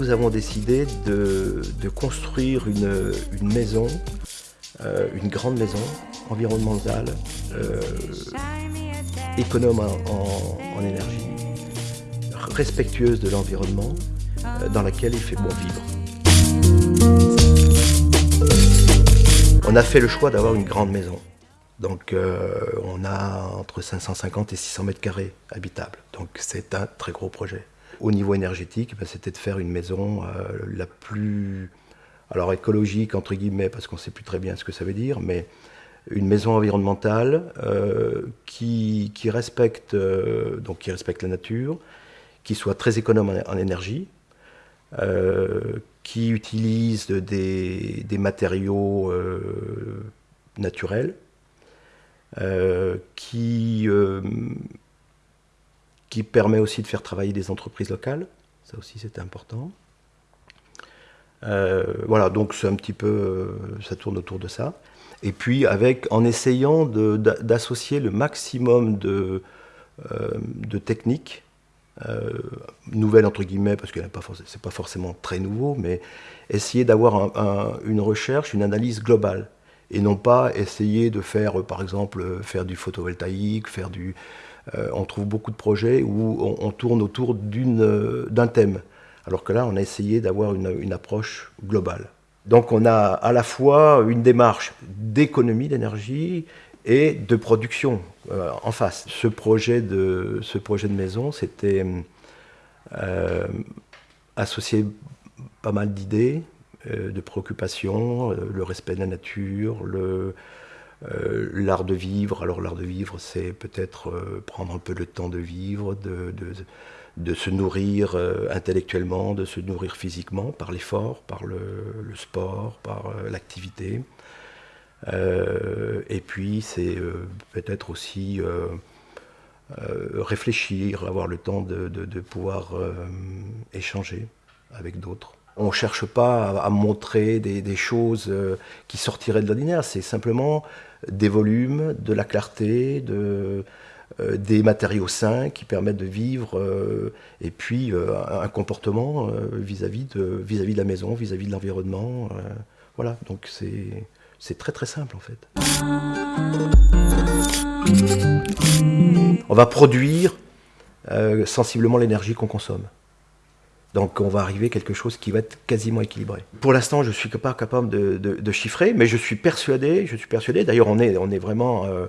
Nous avons décidé de, construire une, maison, euh, une grande maison environnementale, euh, économe en, énergie, respectueuse de l'environnement, euh, dans laquelle il fait bon vivre. On a fait le choix d'avoir une grande maison. Donc on a entre 550 et 600 mètres carrés habitables. Donc c'est un très gros projet. Au niveau énergétique, ben, c'était de faire une maison la plus alors écologique entre guillemets parce qu'on ne sait plus très bien ce que ça veut dire, mais une maison environnementale euh, qui, respecte, euh, donc qui respecte la nature, qui soit très économe en, énergie, euh, qui utilise des, matériaux naturels, qui, qui permet aussi de faire travailler des entreprises locales, ça aussi c'est important. voilà, donc c'est un petit peu, ça tourne autour de ça. Et puis avec, en essayant d'associer le maximum de, euh, de techniques, euh, nouvelles entre guillemets, parce que ce n'est pas forcément très nouveau, mais essayer d'avoir une recherche, une analyse globale. Et non pas essayer de faire, par exemple, faire du photovoltaïque, faire du... Euh, on trouve beaucoup de projets où on, tourne autour d'un thème. Alors que là, on a essayé d'avoir une approche globale. Donc on a à la fois une démarche d'économie d'énergie et de production euh, en face. Ce projet de, ce projet de maison, c'était euh, associé pas mal d'idées, euh, de préoccupations, le respect de la nature, l'art de vivre. Alors l'art de vivre, c'est peut-être prendre un peu le temps de vivre, de de se nourrir euh, intellectuellement, de se nourrir physiquement par l'effort, par le, sport, par euh, l'activité. Euh, et puis c'est peut-être aussi réfléchir, avoir le temps de, pouvoir échanger avec d'autres. On ne cherche pas à, montrer des, choses qui sortiraient de l'ordinaire, c'est simplement des volumes, de la clarté, de, euh, des matériaux sains qui permettent de vivre, euh, et puis euh, un comportement vis-à-vis de, vis -vis de la maison, vis-à-vis de l'environnement. voilà, donc c'est très très simple en fait. On va produire sensiblement l'énergie qu'on consomme. Donc on va arriver à quelque chose qui va être quasiment équilibré. Pour l'instant, je ne suis pas capable de, chiffrer, mais je suis persuadé, je suis persuadé, d'ailleurs on est, on est vraiment euh,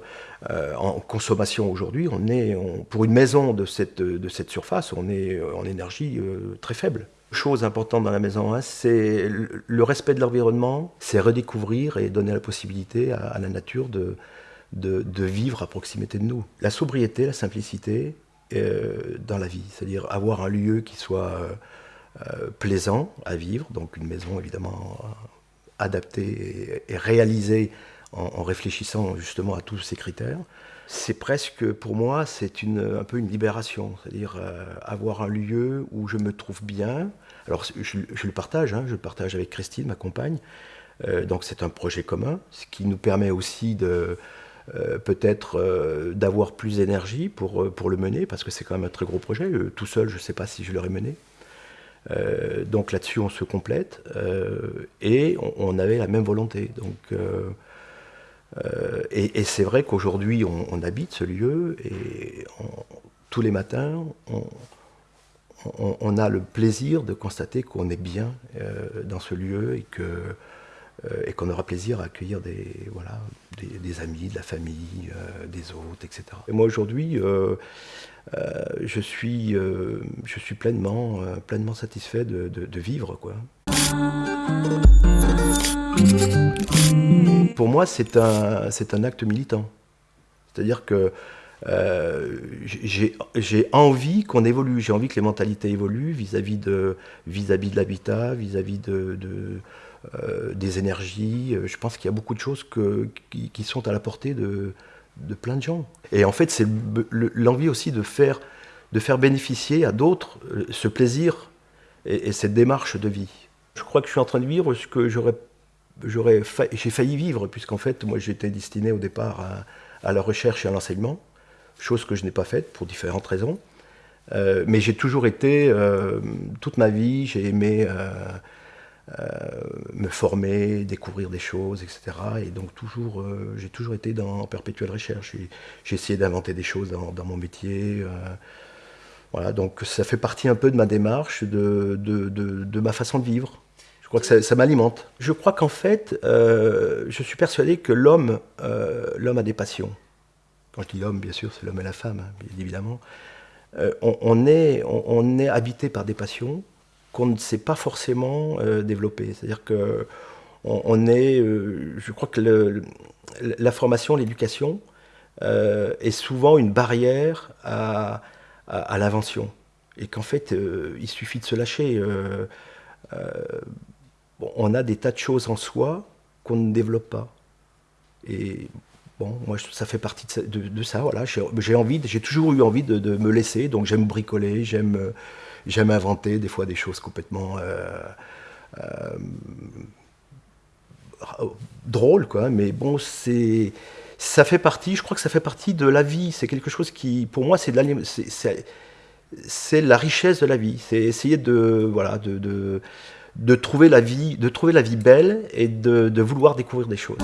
euh, en consommation aujourd'hui, on est, pour une maison de cette, de cette surface, on est euh, en énergie très faible. Chose importante dans la maison, c'est le respect de l'environnement, c'est redécouvrir et donner la possibilité à, la nature de, de, vivre à proximité de nous. La sobriété, la simplicité, dans la vie, c'est-à-dire avoir un lieu qui soit euh, plaisant à vivre, donc une maison évidemment euh, adaptée et, réalisée en, réfléchissant justement à tous ces critères. C'est presque, pour moi, c'est un peu une libération, c'est-à-dire euh, avoir un lieu où je me trouve bien. Alors je, le partage, hein, je le partage avec Christine, ma compagne, donc c'est un projet commun, ce qui nous permet aussi de, peut-être d'avoir plus d'énergie pour, pour le mener, parce que c'est quand même un très gros projet. tout seul, je ne sais pas si je l'aurais mené. Euh, donc là-dessus, on se complète euh, et on, avait la même volonté. Donc, euh, et, c'est vrai qu'aujourd'hui, on, habite ce lieu et tous les matins, on, a le plaisir de constater qu'on est bien dans ce lieu et que et qu'on aura plaisir à accueillir des, des, amis, de la famille, des autres, etc. Et moi aujourd'hui, euh, je, suis, euh, euh, pleinement satisfait de, vivre. Quoi. Pour moi, c'est un, un acte militant. C'est-à-dire que j'ai envie qu'on évolue, j'ai envie que les mentalités évoluent vis-à-vis de, vis -vis de l'habitat, vis-à-vis de, des énergies. Je pense qu'il y a beaucoup de choses que, qui, sont à la portée de, de plein de gens. Et en fait, c'est l'envie aussi de faire, de faire bénéficier à d'autres euh, ce plaisir et, cette démarche de vie. Je crois que je suis en train de vivre ce que j'aurais j'ai failli vivre, puisqu'en fait, moi j'étais destiné au départ à, la recherche et à l'enseignement, chose que je n'ai pas faite pour différentes raisons. Euh, mais j'ai toujours été, euh, toute ma vie, j'ai aimé euh, me former, découvrir des choses, etc. Et donc toujours, j'ai toujours été dans en perpétuelle recherche. J'ai essayé d'inventer des choses dans, dans mon métier. voilà, donc ça fait partie un peu de ma démarche, de, de, de, de ma façon de vivre crois que ça, m'alimente. Je crois qu'en fait, je suis persuadé que l'homme l'homme a des passions. Quand je dis l'homme, bien sûr, c'est l'homme et la femme, hein, bien évidemment. Euh, on, est, on, est habité par des passions qu'on ne sait pas forcément développer. C'est-à-dire que on, est, je crois que la formation, l'éducation est souvent une barrière à, à, l'invention. Et qu'en fait, il suffit de se lâcher on a des tas de choses en soi qu'on ne développe pas. Et moi, ça fait partie de ça. voilà. J'ai envie, j'ai toujours eu envie de, me laisser. Donc, j'aime bricoler, j'aime, j'aime inventer des fois des choses complètement euh, euh, drôles, quoi. Mais bon, c'est, ça fait partie. Je crois que ça fait partie de la vie. C'est quelque chose qui, pour moi, c'est, la richesse de la vie. C'est essayer de, voilà, de de trouver la vie, de trouver la vie belle et de, vouloir découvrir des choses.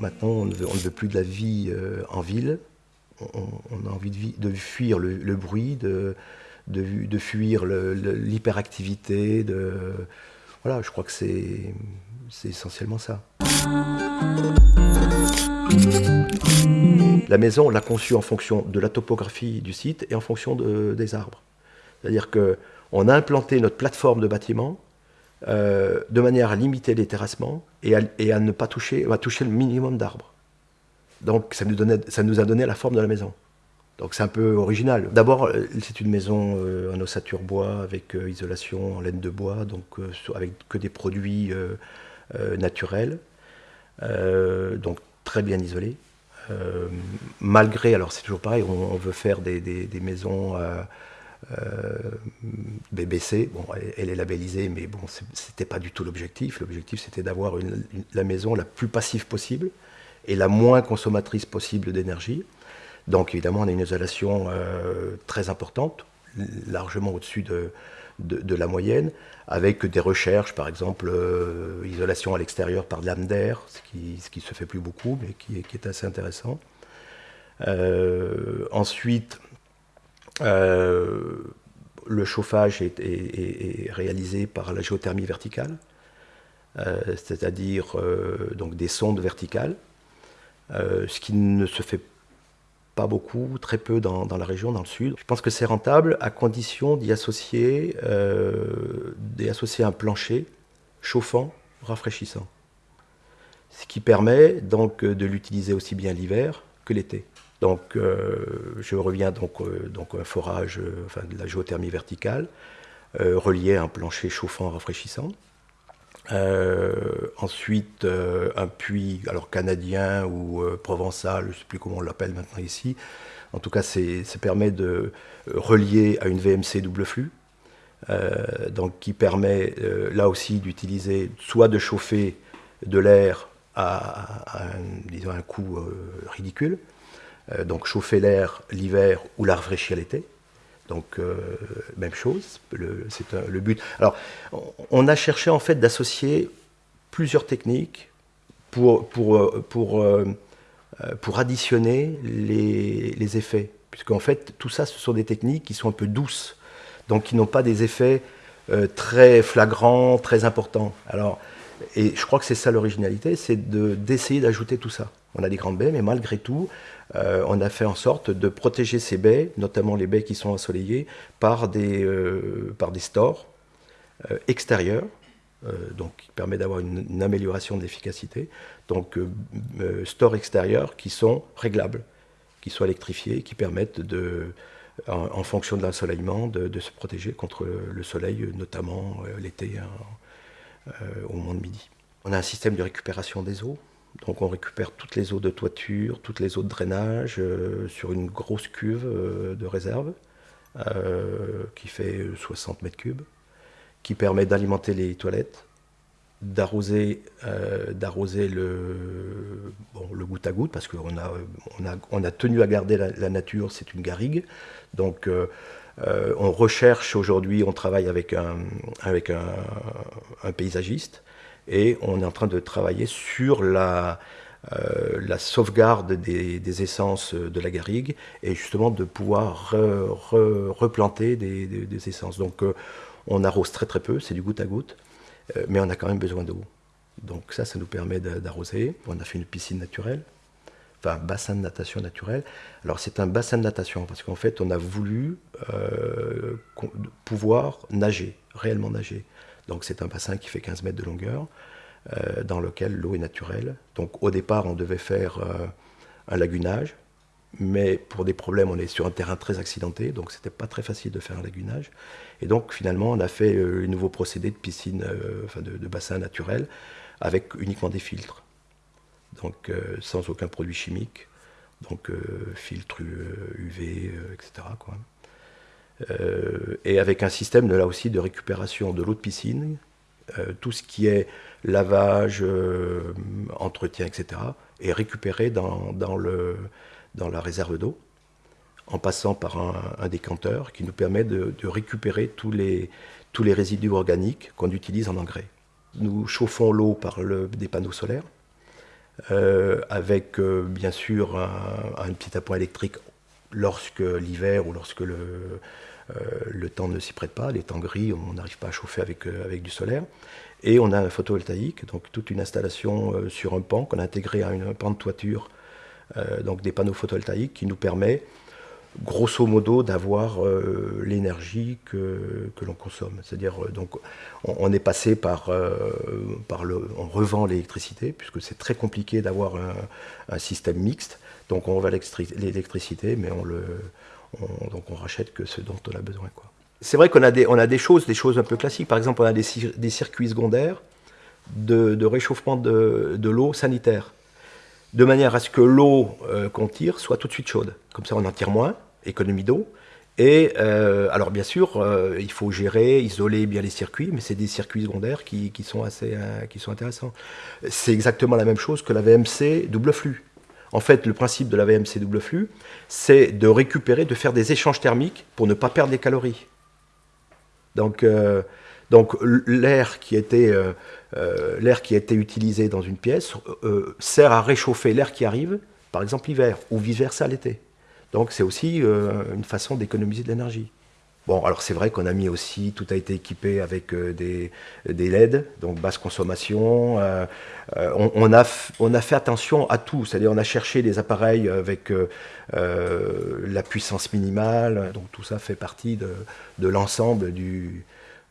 Maintenant, on ne, veut, plus de la vie euh, en ville. On, a envie de, fuir le, bruit, de, fuir l'hyperactivité. Voilà, je crois que c'est essentiellement ça. La maison, on l'a conçue en fonction de la topographie du site et en fonction des arbres. C'est-à-dire qu'on a implanté notre plateforme de bâtiment euh, de manière à limiter les terrassements et à, ne pas toucher, à toucher le minimum d'arbres. Donc ça nous, a donné la forme de la maison. Donc c'est un peu original. D'abord, euh, c'est une maison euh, en ossature bois avec isolation en laine de bois, donc avec que des produits naturels, donc très bien isolés. malgré, alors c'est toujours pareil, on, veut faire des, des maisons BBC, bon, elle, est labellisée, mais bon, c'était pas du tout l'objectif. L'objectif, c'était d'avoir la maison la plus passive possible et la moins consommatrice possible d'énergie. Donc, évidemment, on a une isolation euh, très importante, largement au-dessus de, la moyenne, avec des recherches, par exemple, euh, isolation à l'extérieur par de d'air, ce qui, ce se fait plus beaucoup, mais qui est, assez intéressant. ensuite, euh, le chauffage est, réalisé par la géothermie verticale, euh, c'est-à-dire euh, donc des sondes verticales, ce qui ne se fait pas beaucoup, très peu dans, la région, dans le sud. Je pense que c'est rentable à condition d'y associer, associer un plancher chauffant, rafraîchissant. Ce qui permet donc de l'utiliser aussi bien l'hiver que l'été. Donc euh, je reviens donc, euh, donc un forage, euh, enfin de la géothermie verticale, relié à un plancher chauffant rafraîchissant. ensuite, un puits, alors canadien ou provençal, je ne sais plus comment on l'appelle maintenant ici. En tout cas, ça permet de relier à une VMC double flux, donc qui permet là aussi d'utiliser, soit de chauffer de l'air à, un coût ridicule, donc chauffer l'air l'hiver ou la rafraîchir l'été. Donc euh, même chose, c'est le but. Alors on a cherché en fait d'associer plusieurs techniques pour, pour, euh, pour, pour additionner les, les effets. Puisqu'en fait tout ça ce sont des techniques qui sont un peu douces, donc qui n'ont pas des effets très flagrants, très importants. Alors, et je crois que c'est ça l'originalité, c'est d'essayer d'ajouter tout ça. On a des grandes baies, mais malgré tout, euh, on a fait en sorte de protéger ces baies, notamment les baies qui sont ensoleillées, par des, euh, stores euh, extérieurs, qui permet d'avoir une, amélioration de l'efficacité. Donc stores extérieurs qui sont réglables, qui sont électrifiés, qui permettent en, fonction de l'ensoleillement, de, se protéger contre le soleil, notamment l'été au moment de midi. On a un système de récupération des eaux donc on récupère toutes les eaux de toiture, toutes les eaux de drainage euh, sur une grosse cuve euh, de réserve euh, qui fait 60 mètres cubes, qui permet d'alimenter les toilettes, d'arroser le, goutte à goutte, parce qu'on a, on a, tenu à garder la, nature, c'est une garrigue. Donc on recherche aujourd'hui, on travaille avec un, paysagiste, et on est en train de travailler sur la, la sauvegarde des, essences de la garrigue, et justement de pouvoir replanter des, essences. Donc on arrose très très peu, c'est du goutte à goutte. Euh, mais on a quand même besoin d'eau. Donc ça, ça nous permet d'arroser. On a fait une piscine naturelle, enfin un bassin de natation naturel. Alors c'est un bassin de natation parce qu'en fait, on a voulu euh, pouvoir nager, réellement nager. Donc c'est un bassin qui fait 15 mètres de longueur, euh, dans lequel l'eau est naturelle. Donc au départ, on devait faire un lagunage, mais pour des problèmes, on est sur un terrain très accidenté, donc c'était pas très facile de faire un lagunage. Et donc finalement, on a fait euh, un nouveau procédé de piscine, euh, enfin de, bassin naturel, avec uniquement des filtres, donc euh, sans aucun produit chimique, donc filtre UV, etc. et avec un système là aussi de récupération de l'eau de piscine, tout ce qui est lavage, entretien, etc., est récupéré dans, dans le dans la réserve d'eau, en passant par un, décanteur qui nous permet de, récupérer tous les, tous les résidus organiques qu'on utilise en engrais. Nous chauffons l'eau par le, des panneaux solaires, euh, avec euh, bien sûr un, petit appoint électrique lorsque l'hiver ou lorsque le, euh, le temps ne s'y prête pas, les temps gris, on n'arrive pas à chauffer avec, avec du solaire. Et on a un photovoltaïque, donc toute une installation sur un pan qu'on a intégré à une pan de toiture euh, donc des panneaux photovoltaïques qui nous permet grosso modo d'avoir euh, l'énergie que, que l'on consomme. C'est-à-dire euh, donc on, est passé par, par le, on revend l'électricité puisque c'est très compliqué d'avoir un, système mixte. Donc on vend l'électricité, mais on le, donc on rachète que ce dont on a besoin. C'est vrai qu'on a des, on a des choses, des choses un peu classiques. Par exemple, on a des, circuits secondaires de, réchauffement de, de l'eau sanitaire de manière à ce que l'eau euh, qu'on tire soit tout de suite chaude. Comme ça, on en tire moins, économie d'eau. Et euh, alors, bien sûr, euh, il faut gérer, isoler bien les circuits, mais c'est des circuits secondaires qui, sont assez qui sont intéressants. C'est exactement la même chose que la VMC double flux. En fait, le principe de la VMC double flux, c'est de récupérer, de faire des échanges thermiques pour ne pas perdre des calories. Donc, donc l'air qui était euh, euh, utilisé dans une pièce euh, sert à réchauffer l'air qui arrive, par exemple l'hiver, ou vice-versa l'été. Donc c'est aussi une façon d'économiser de l'énergie. Bon, alors c'est vrai qu'on a mis aussi, tout a été équipé avec des, des, LED, donc basse consommation. on, a, on a fait attention à tout, c'est-à-dire on a cherché des appareils avec la puissance minimale, donc tout ça fait partie de, de l'ensemble du,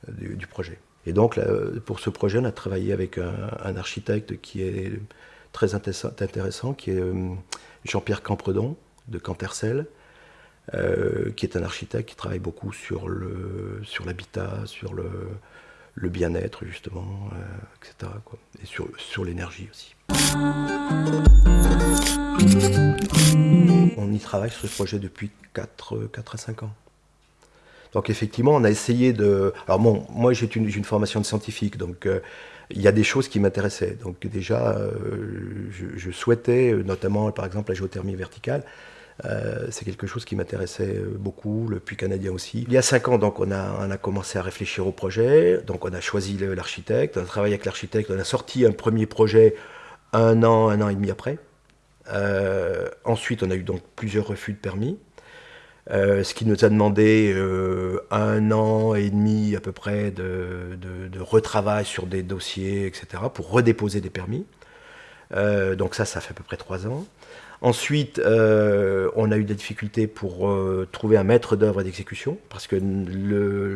du, projet. Et donc, pour ce projet, on a travaillé avec un, architecte qui est très intéressant, qui est euh, Jean-Pierre Campredon de Cantercel, euh, qui est un architecte qui travaille beaucoup sur l'habitat, sur le, le bien-être justement, euh, etc. Et sur, sur l'énergie aussi. On y travaille sur ce projet depuis 4, 4 à 5 ans. Donc effectivement, on a essayé de... Alors bon, moi j'ai une, une, formation de scientifique, donc euh, il y a des choses qui m'intéressaient. Donc déjà, je, souhaitais, notamment par exemple la géothermie verticale, c'est quelque chose qui m'intéressait beaucoup, le puits canadien aussi. Il y a cinq ans, donc on a, commencé à réfléchir au projet, donc on a choisi l'architecte, on a travaillé avec l'architecte, on a sorti un premier projet un an, un an et demi après. ensuite, on a eu donc plusieurs refus de permis. Euh, ce qui nous a demandé euh, un an et demi à peu près de, retravail sur des dossiers, etc., pour redéposer des permis. Euh, donc ça, ça fait à peu près trois ans. Ensuite, on a eu des difficultés pour trouver un maître d'œuvre d'exécution, parce que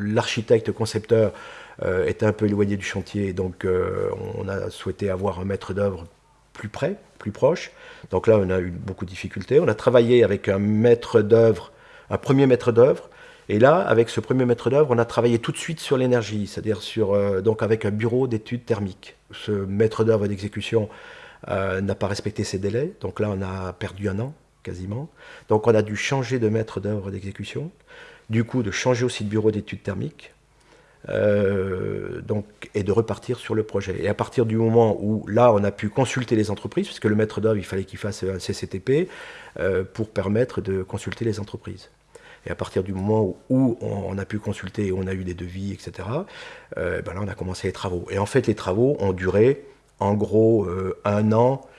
l'architecte concepteur était un peu éloigné du chantier, donc on a souhaité avoir un maître d'œuvre plus près, plus proche. Donc là, on a eu beaucoup de difficultés. On a travaillé avec un maître d'œuvre un premier maître d'œuvre. Et là, avec ce premier maître d'œuvre, on a travaillé tout de suite sur l'énergie, c'est-à-dire euh, avec un bureau d'études thermiques. Ce maître d'œuvre d'exécution euh, n'a pas respecté ses délais, donc là on a perdu un an quasiment. Donc on a dû changer de maître d'œuvre d'exécution, du coup de changer aussi de bureau d'études thermiques. donc, et de repartir sur le projet. Et à partir du moment où là, on a pu consulter les entreprises, puisque le maître d'œuvre, il fallait qu'il fasse un CCTP pour permettre de consulter les entreprises. Et à partir du moment où, on, a pu consulter, on a eu des devis, etc., ben là, on a commencé les travaux. Et en fait, les travaux ont duré en gros un an,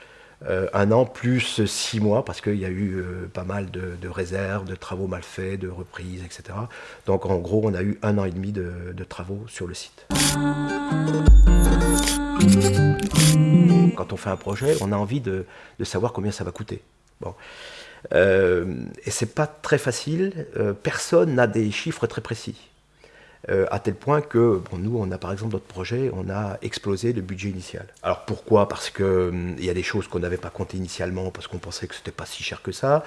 euh, un an plus six mois, parce qu'il y a eu euh, pas mal de, réserves, de travaux mal faits, de reprises, etc. Donc en gros, on a eu un an et demi de, travaux sur le site. Quand on fait un projet, on a envie de, savoir combien ça va coûter. Bon. Euh, et c'est pas très facile, personne n'a des chiffres très précis. Euh, à tel point que bon, nous, on a par exemple notre projet, on a explosé le budget initial. Alors pourquoi? Parce qu'il hum, y a des choses qu'on n'avait pas comptées initialement, parce qu'on pensait que c'était pas si cher que ça,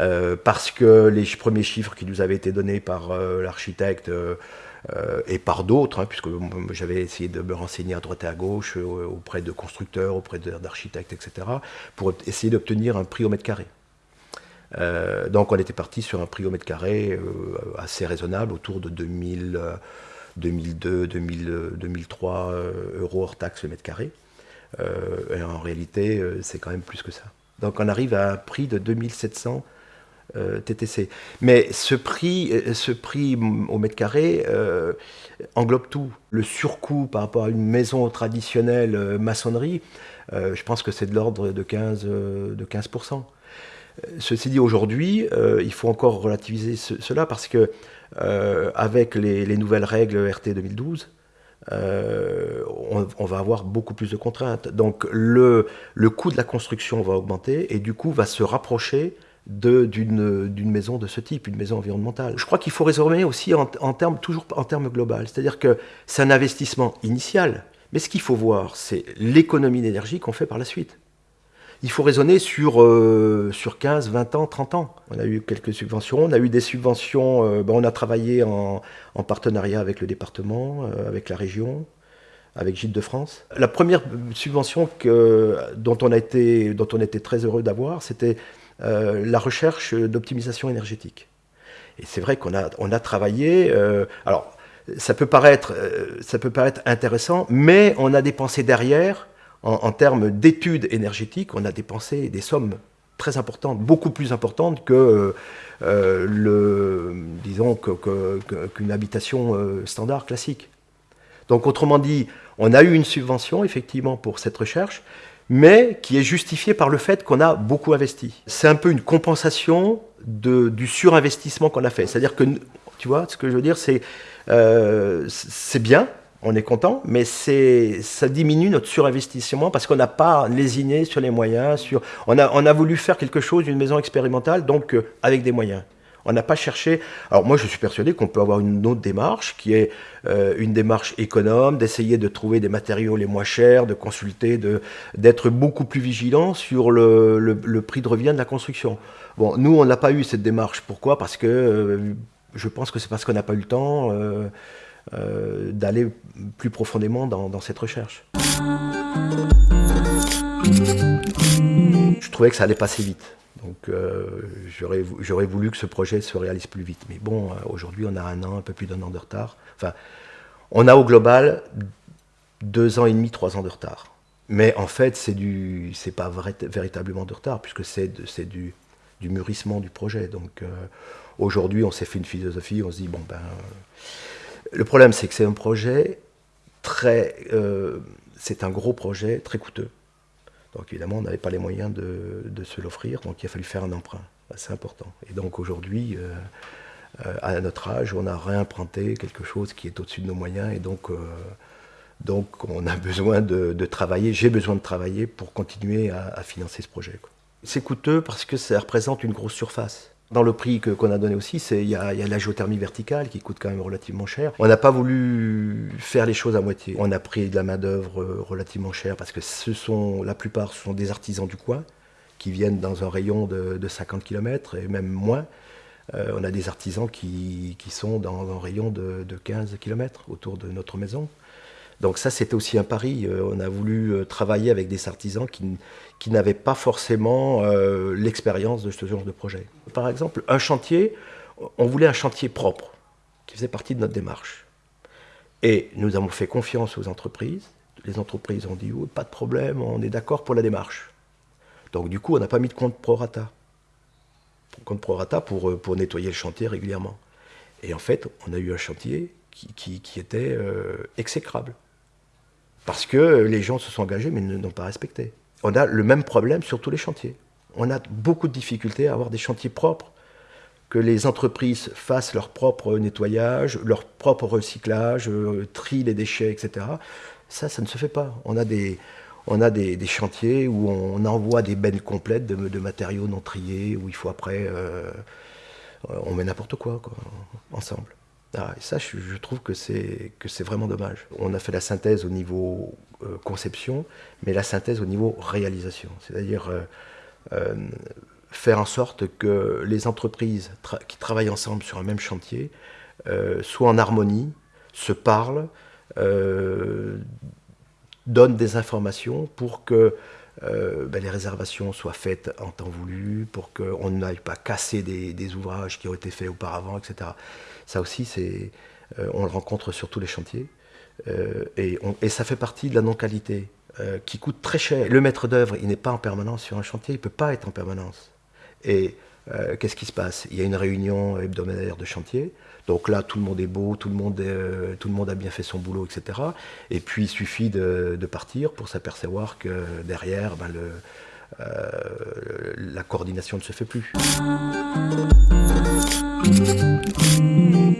euh, parce que les premiers chiffres qui nous avaient été donnés par euh, l'architecte et par d'autres, hein, puisque j'avais essayé de me renseigner à droite et à gauche auprès de constructeurs, auprès d'architectes, etc., pour essayer d'obtenir un prix au mètre carré. Euh, donc on était parti sur un prix au mètre carré euh, assez raisonnable, autour de 2000, 2002, 2003 euros hors taxe le mètre carré. Euh, et en réalité, c'est quand même plus que ça. Donc on arrive à un prix de 2700 TTC. Mais ce prix, ce prix au mètre carré englobe tout. Le surcoût par rapport à une maison traditionnelle maçonnerie, je pense que c'est de l'ordre de 15%. De 15%. Ceci dit, aujourd'hui, euh, il faut encore relativiser cela parce que euh, avec les, nouvelles règles RT 2012, euh, on, va avoir beaucoup plus de contraintes. Donc le, le coût de la construction va augmenter et du coup va se rapprocher d'une maison de ce type, une maison environnementale. Je crois qu'il faut raisonner aussi en, en termes, toujours en termes global, c'est-à-dire que c'est un investissement initial, mais ce qu'il faut voir, c'est l'économie d'énergie qu'on fait par la suite il faut raisonner sur, euh, sur 15, 20 ans, 30 ans. On a eu quelques subventions, on a eu des subventions, euh, ben, on a travaillé en, partenariat avec le département, euh, avec la région, avec Gilles de France. La première subvention que, dont, on a été, dont on était très heureux d'avoir, c'était la recherche d'optimisation énergétique. Et c'est vrai qu'on a, on a travaillé, alors ça peut, paraître, ça peut paraître intéressant, mais on a dépensé derrière en, termes d'études énergétiques, on a dépensé des sommes très importantes, beaucoup plus importantes que euh, le, disons qu'une habitation euh, standard classique. Donc autrement dit, on a eu une subvention effectivement pour cette recherche, mais qui est justifiée par le fait qu'on a beaucoup investi. C'est un peu une compensation du surinvestissement qu'on a fait. C'est-à-dire que, tu vois, ce que je veux dire, c'est euh, bien, on est content, mais ça diminue notre surinvestissement parce qu'on n'a pas lésiné sur les moyens. Sur, on, a, on a voulu faire quelque chose, une maison expérimentale, donc euh, avec des moyens. On n'a pas cherché. Alors moi, je suis persuadé qu'on peut avoir une autre démarche qui est euh, une démarche économe, d'essayer de trouver des matériaux les moins chers, de consulter, d'être beaucoup plus vigilant sur le, prix de revient de la construction. Bon, nous, on n'a pas eu cette démarche. Pourquoi? Parce que euh, je pense que c'est parce qu'on n'a pas eu le temps. Euh, d'aller plus profondément dans, cette recherche. Je trouvais que ça allait passer vite. Donc euh, j'aurais voulu que ce projet se réalise plus vite. Mais bon, euh, aujourd'hui on a un an, un peu plus d'un an de retard. Enfin, on a au global deux ans et demi, trois ans de retard. Mais en fait, c'est du, c'est pas véritablement de retard puisque c'est du, du mûrissement du projet. Donc aujourd'hui, on s'est fait une philosophie, on se dit bon ben le problème, c'est que c'est un projet très. Euh, c'est un gros projet très coûteux. Donc évidemment, on n'avait pas les moyens de, se l'offrir, donc il a fallu faire un emprunt. C'est important. Et donc aujourd'hui, euh, euh, à notre âge, on a réemprunté quelque chose qui est au-dessus de nos moyens, et donc, donc on a besoin de, travailler, j'ai besoin de travailler pour continuer à, financer ce projet. C'est coûteux parce que ça représente une grosse surface. Dans le prix qu'on a donné aussi, il y, a, la géothermie verticale qui coûte quand même relativement cher. On n'a pas voulu faire les choses à moitié. On a pris de la main-d'œuvre euh, relativement chère parce que ce sont, la plupart ce sont des artisans du coin qui viennent dans un rayon de, 50 km et même moins. Euh, on a des artisans qui, sont dans un rayon de, de 15 km autour de notre maison. Donc ça, c'était aussi un pari. Euh, on a voulu euh, travailler avec des artisans qui, n'avaient pas forcément euh, l'expérience de ce genre de projet. Par exemple, un chantier, on voulait un chantier propre, qui faisait partie de notre démarche. Et nous avons fait confiance aux entreprises. Les entreprises ont dit oh, pas de problème, on est d'accord pour la démarche. Donc du coup, on n'a pas mis de compte prorata. Compte prorata pour, pour nettoyer le chantier régulièrement. Et en fait, on a eu un chantier qui, était exécrable. Parce que les gens se sont engagés mais ne n'ont pas respecté. On a le même problème sur tous les chantiers. On a beaucoup de difficultés à avoir des chantiers propres que les entreprises fassent leur propre nettoyage, leur propre recyclage, euh, trient les déchets, etc. Ça, ça ne se fait pas. On a des, on a des, chantiers où on envoie des bennes complètes de, matériaux non triés, où il faut après... Euh, on met n'importe quoi, ensemble. Ah, et ça, je, trouve que c'est vraiment dommage. On a fait la synthèse au niveau euh, conception, mais la synthèse au niveau réalisation. C'est-à-dire faire en sorte que les entreprises qui travaillent ensemble sur un même chantier euh, soient en harmonie, se parlent, euh, donnent des informations pour que euh, ben, les réservations soient faites en temps voulu, pour qu'on n'aille pas casser des, ouvrages qui ont été faits auparavant, etc. Ça aussi, c'est, on le rencontre sur tous les chantiers. Et, et, ça fait partie de la non-qualité qui coûte très cher. Le maître d'œuvre, il n'est pas en permanence sur un chantier, il ne peut pas être en permanence. Et euh, qu'est-ce qui se passe? Il y a une réunion hebdomadaire de chantier. Donc là, tout le monde est beau, tout le monde, euh, tout le monde a bien fait son boulot, etc. Et puis, il suffit de, partir pour s'apercevoir que derrière, ben, euh, la coordination ne se fait plus.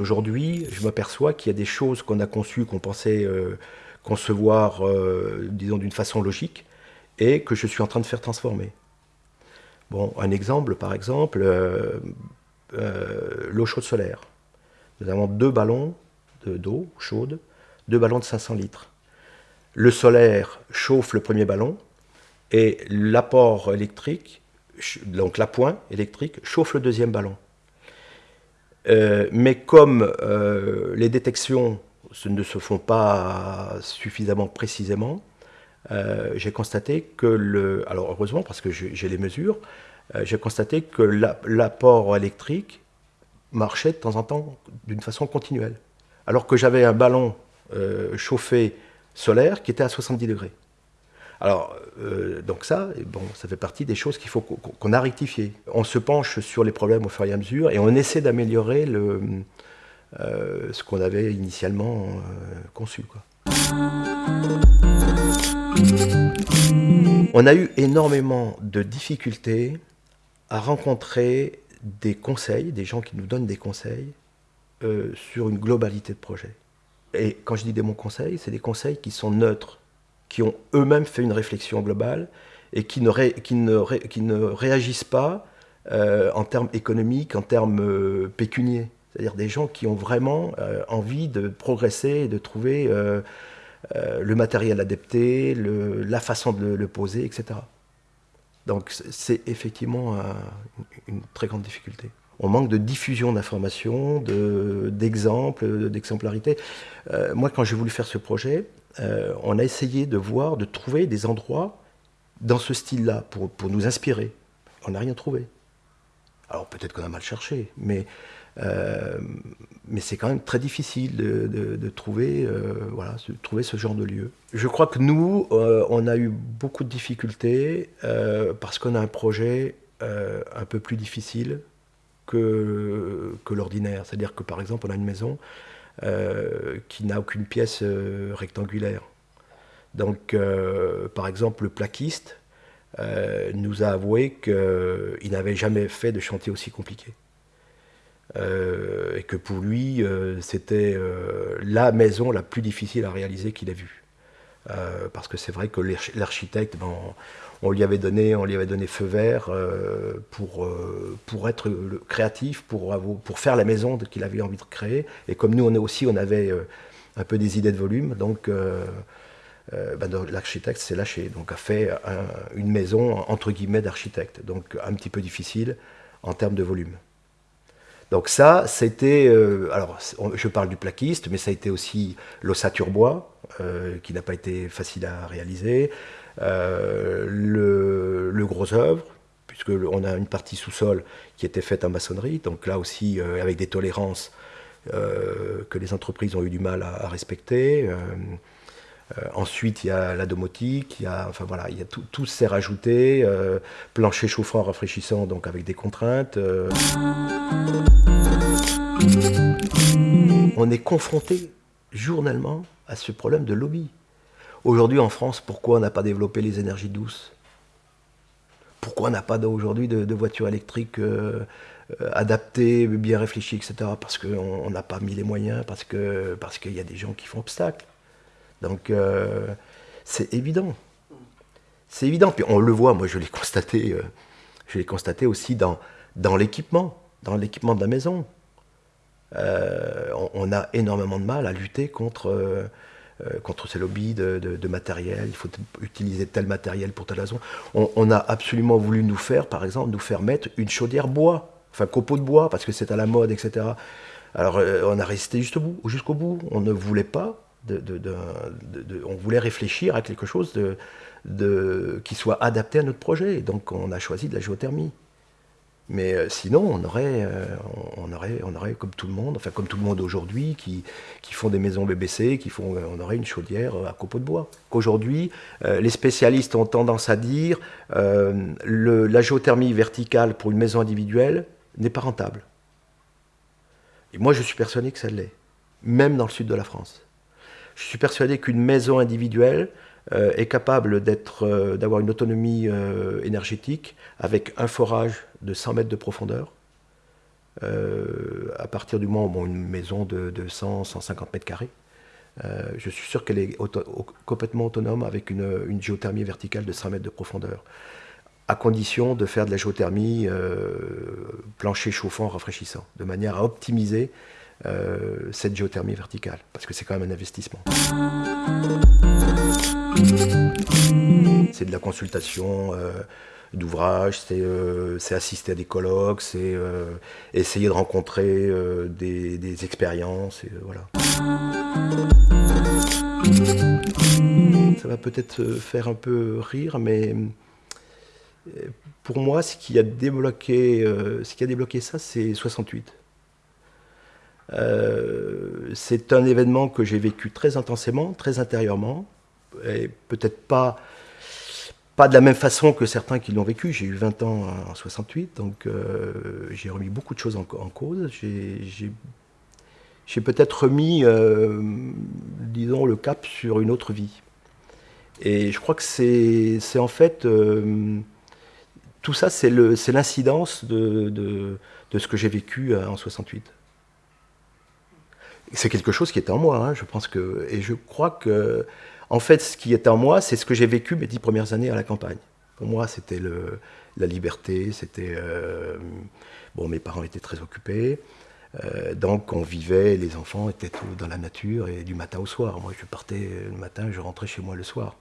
Aujourd'hui, je m'aperçois qu'il y a des choses qu'on a conçues, qu'on pensait concevoir, disons, d'une façon logique, et que je suis en train de faire transformer. Bon, un exemple, par exemple, euh, euh, l'eau chaude solaire. Nous avons deux ballons d'eau chaude, deux ballons de 500 litres. Le solaire chauffe le premier ballon et l'apport électrique, donc l'appoint électrique, chauffe le deuxième ballon. Euh, mais comme les détections ne se font pas suffisamment précisément, euh, j'ai constaté que le... Alors heureusement, parce que j'ai les mesures, euh, j'ai constaté que l'apport électrique marchait de temps en temps d'une façon continuelle. Alors que j'avais un ballon euh, chauffé solaire qui était à 70 degrés. Alors, donc ça, bon, ça fait partie des choses qu'il faut qu'on a rectifiées. On se penche sur les problèmes au fur et à mesure et on essaie d'améliorer ce qu'on avait initialement conçu. Quoi. On a eu énormément de difficultés à rencontrer des conseils, des gens qui nous donnent des conseils euh, sur une globalité de projet. Et quand je dis des bons conseils, c'est des conseils qui sont neutres, qui ont eux-mêmes fait une réflexion globale et qui ne, réagissent pas euh, en termes économiques, en termes euh, pécuniers. C'est-à-dire des gens qui ont vraiment envie de progresser et de trouver euh, le matériel adapté, la façon de le, poser, etc. Donc c'est effectivement une très grande difficulté. On manque de diffusion d'informations, d'exemples, d'exemplarité. Euh, moi, quand j'ai voulu faire ce projet, euh, on a essayé de voir, de trouver des endroits dans ce style-là pour, pour, nous inspirer. On n'a rien trouvé. Alors peut-être qu'on a mal cherché, mais euh, mais c'est quand même très difficile de, trouver, euh, voilà, de trouver ce genre de lieu. Je crois que nous, euh, on a eu beaucoup de difficultés parce qu'on a un projet un peu plus difficile que, que l'ordinaire. C'est-à-dire que par exemple, on a une maison qui n'a aucune pièce rectangulaire. Donc, par exemple, le plaquiste nous a avoué qu'il n'avait jamais fait de chantier aussi compliqué. Euh, et que pour lui, euh, c'était euh, la maison la plus difficile à réaliser qu'il a vue. parce que c'est vrai que l'architecte, ben, on, lui avait donné, on lui avait donné feu vert pour, pour être créatif, pour, pour faire la maison qu'il avait envie de créer. Et comme nous, on aussi, on avait un peu des idées de volume, donc ben, l'architecte s'est lâché, donc a fait une maison entre guillemets d'architecte, donc un petit peu difficile en termes de volume. Donc ça, c'était, euh, alors je parle du plaquiste, mais ça a été aussi l'ossature bois, euh, qui n'a pas été facile à réaliser, euh, le, gros œuvre, puisque on a une partie sous-sol qui était faite en maçonnerie, donc là aussi avec des tolérances que les entreprises ont eu du mal à, respecter. Ensuite, il y a la domotique, il y a, enfin voilà, il y a tout, tout s'est rajouté. plancher chauffant, rafraîchissant, donc avec des contraintes. On est confronté journellement à ce problème de lobby. Aujourd'hui en France, pourquoi on n'a pas développé les énergies douces? Pourquoi on n'a pas aujourd'hui de, voitures électriques euh, euh, adaptées, bien réfléchies, etc. Parce qu'on n'a pas mis les moyens, parce qu'il parce qu'il y a des gens qui font obstacle. Donc euh, c'est évident. C'est évident. Puis on le voit, moi je l'ai constaté, je l'ai constaté aussi dans, dans l'équipement, dans l'équipement de la maison. on, a énormément de mal à lutter contre euh, contre ces lobbies de, matériel, il faut utiliser tel matériel pour telle raison. On, a absolument voulu nous faire, par exemple, nous faire mettre une chaudière bois, enfin copeaux de bois, parce que c'est à la mode, etc. Alors euh, on a résisté jusqu'au bout, jusqu'au bout. On ne voulait pas, on voulait réfléchir à quelque chose qui soit adapté à notre projet. donc on a choisi de la géothermie. Mais euh, sinon, on aurait, euh, on, aurait, comme tout le monde, enfin comme tout le monde aujourd'hui, qui, font des maisons BBC, qui font, on aurait une chaudière à copeaux de bois. Qu'aujourd'hui, euh, les spécialistes ont tendance à dire le, la géothermie verticale pour une maison individuelle n'est pas rentable. Et moi, je suis persuadé que ça l'est, même dans le sud de la France. Je suis persuadé qu'une maison individuelle est capable d'avoir une autonomie énergétique avec un forage de 100 mètres de profondeur. Euh, à partir du moment où une maison de, 100, 150 mètres carrés, euh, je suis sûr qu'elle est complètement autonome avec une, géothermie verticale de 100 mètres de profondeur, à condition de faire de la géothermie euh, plancher chauffant, rafraîchissant, de manière à optimiser cette géothermie verticale, parce que c'est quand même un investissement. C'est de la consultation d'ouvrages, euh, c'est assister à des colloques, c'est euh, essayer de rencontrer euh, des, expériences. Voilà. Ça va peut-être faire un peu rire, mais pour moi, ce qui a débloqué, ce qui a débloqué ça, c'est 68. C'est un événement que j'ai vécu très intensément, très intérieurement, et peut-être pas pas de la même façon que certains qui l'ont vécu. J'ai eu 20 ans en 68, donc euh, j'ai remis beaucoup de choses en, cause. J'ai peut-être remis, euh, disons, le cap sur une autre vie. Et je crois que c'est en fait... Euh, tout ça, c'est l'incidence de, de, de, ce que j'ai vécu en 68. C'est quelque chose qui est en moi, hein, je pense que... Et je crois que en fait, ce qui est en moi, c'est ce que j'ai vécu mes dix premières années à la campagne. Pour moi, c'était la liberté, c'était... Euh, bon, mes parents étaient très occupés, euh, donc on vivait, les enfants étaient tous dans la nature et du matin au soir. Moi, je partais le matin, je rentrais chez moi le soir.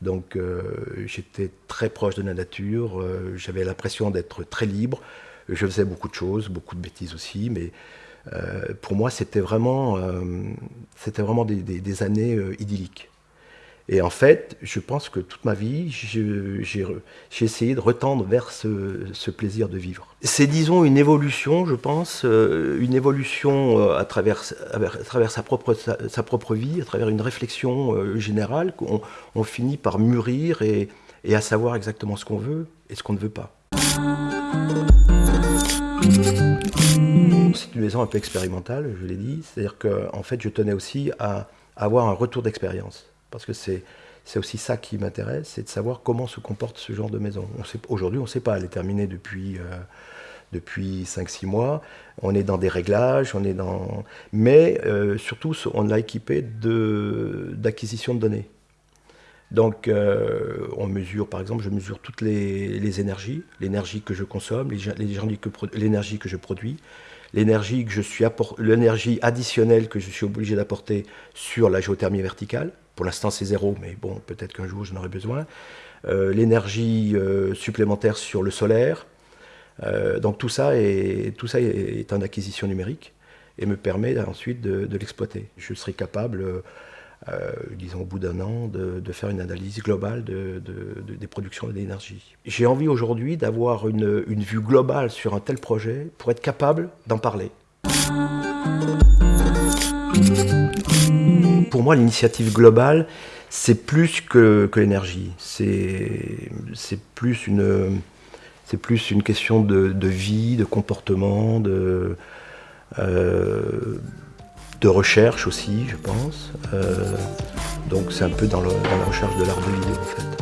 Donc euh, j'étais très proche de la nature, j'avais l'impression d'être très libre. Je faisais beaucoup de choses, beaucoup de bêtises aussi, mais pour moi, c'était vraiment, c'était vraiment des années idylliques. Et en fait, je pense que toute ma vie, j'ai essayé de retendre vers ce, plaisir de vivre. C'est, disons, une évolution, je pense, euh, une évolution euh, à travers, à travers sa, propre, sa, propre vie, à travers une réflexion euh, générale, qu'on on finit par mûrir et à savoir exactement ce qu'on veut et ce qu'on ne veut pas. C'est une maison un peu expérimentale, je l'ai dit, c'est-à-dire qu'en en fait, je tenais aussi à avoir un retour d'expérience. Parce que c'est aussi ça qui m'intéresse, c'est de savoir comment se comporte ce genre de maison. Aujourd'hui, on ne sait pas, elle est terminée depuis, euh, depuis 5-6 mois, on est dans des réglages, on est dans... mais euh, surtout, on l'a équipé d'acquisition de, données. Donc, euh, on mesure, par exemple, je mesure toutes les, énergies, l'énergie que je consomme, l'énergie que je produis, que l'énergie additionnelle que je suis obligé d'apporter sur la géothermie verticale. Pour l'instant, c'est zéro, mais bon, peut-être qu'un jour, j'en aurai besoin. Euh, l'énergie euh, supplémentaire sur le solaire. Euh, donc tout ça, est, tout ça est, en acquisition numérique et me permet ensuite de, l'exploiter. Je serai capable, disons au bout d'un an, de, faire une analyse globale des productions d'énergie. J'ai envie aujourd'hui d'avoir une, vue globale sur un tel projet pour être capable d'en parler. pour moi, l'initiative globale, c'est plus que, l'énergie. C'est plus une plus une question de, de, vie, de comportement, de, euh, de recherche aussi, je pense. Euh, donc c'est un peu dans, la recherche de l'art de vidéo en fait.